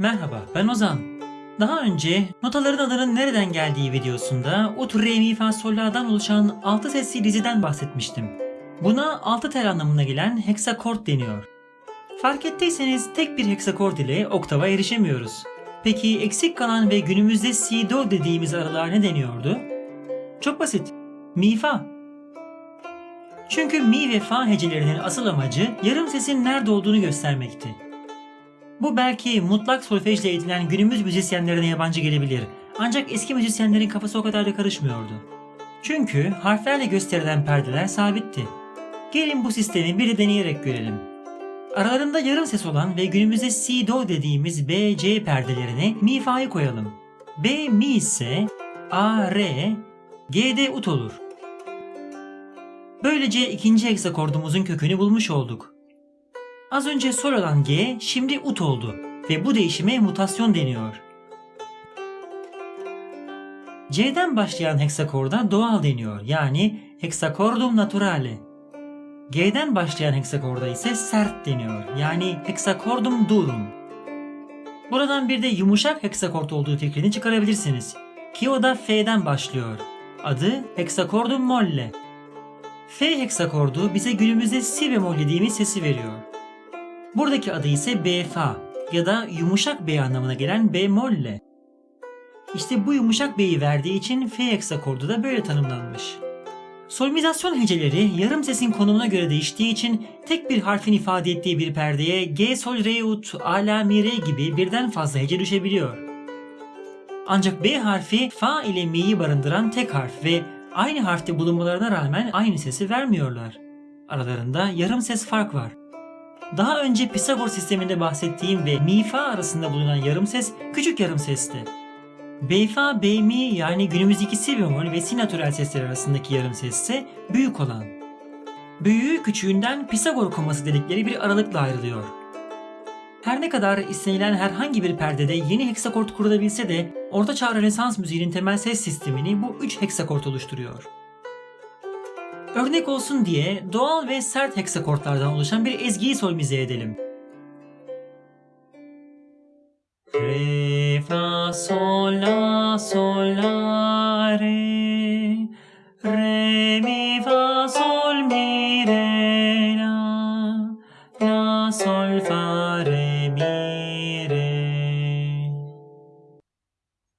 Merhaba, ben Ozan. Daha önce notaların adının nereden geldiği videosunda ut, re, mi, fa, sol, la'dan oluşan 6 sesli diziden bahsetmiştim. Buna 6 tel anlamına gelen heksakord deniyor. Fark ettiyseniz tek bir heksakord ile oktava erişemiyoruz. Peki eksik kalan ve günümüzde si, do dediğimiz aralar ne deniyordu? Çok basit. Mi, fa. Çünkü mi ve fa hecelerinin asıl amacı yarım sesin nerede olduğunu göstermekti. Bu belki mutlak solfejle eğitilen günümüz müzisyenlerine yabancı gelebilir. Ancak eski müzisyenlerin kafası o kadar da karışmıyordu. Çünkü harflerle gösterilen perdeler sabitti. Gelin bu sistemi bir de deneyerek görelim. Aralarında yarım ses olan ve günümüzde si do dediğimiz B C perdelerine mi fa'yı koyalım. B mi ise A re G de ut olur. Böylece ikinci heksakordumuzun kökünü bulmuş olduk. Az önce sol olan G şimdi ut oldu ve bu değişime mutasyon deniyor. C'den başlayan heksakorda doğal deniyor yani heksakordum naturale. G'den başlayan heksakorda ise sert deniyor yani heksakordum durum. Buradan bir de yumuşak heksakord olduğu fikrini çıkarabilirsiniz. Ki o da F'den başlıyor. Adı heksakordum molle. F heksakordu bize günümüzde si bemol dediğimiz sesi veriyor. Buradaki adı ise B fa ya da yumuşak B anlamına gelen bemolle. İşte bu yumuşak B'yi verdiği için F heksakordu da böyle tanımlanmış. Solmizasyon heceleri yarım sesin konumuna göre değiştiği için tek bir harfin ifade ettiği bir perdeye G, Sol, Re, Ut, A, La, Mi, Re gibi birden fazla hece düşebiliyor. Ancak B harfi Fa ile Mi'yi barındıran tek harf ve aynı harfte bulunmalarına rağmen aynı sesi vermiyorlar. Aralarında yarım ses fark var. Daha önce Pisagor sisteminde bahsettiğim ve mi fa arasında bulunan yarım ses küçük yarım sesti. Be fa be mi yani günümüzdeki si bemol ve si natürel sesler arasındaki yarım ses ise büyük olan. Büyüğü küçüğünden Pisagor koması dedikleri bir aralıkla ayrılıyor. Her ne kadar istenilen herhangi bir perdede yeni heksakord kurulabilse de Orta Çağ Rönesans müziğinin temel ses sistemini bu 3 heksakord oluşturuyor. Örnek olsun diye doğal ve sert heksakortlardan oluşan bir ezgiyi solmize edelim. Re, fa, sol, la, sol, la, re. Re, mi, fa, sol, mi, re, la. La, sol, fa, re, mi, re.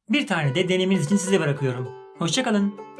Bir tane de denemeniz için size bırakıyorum. Hoşçakalın.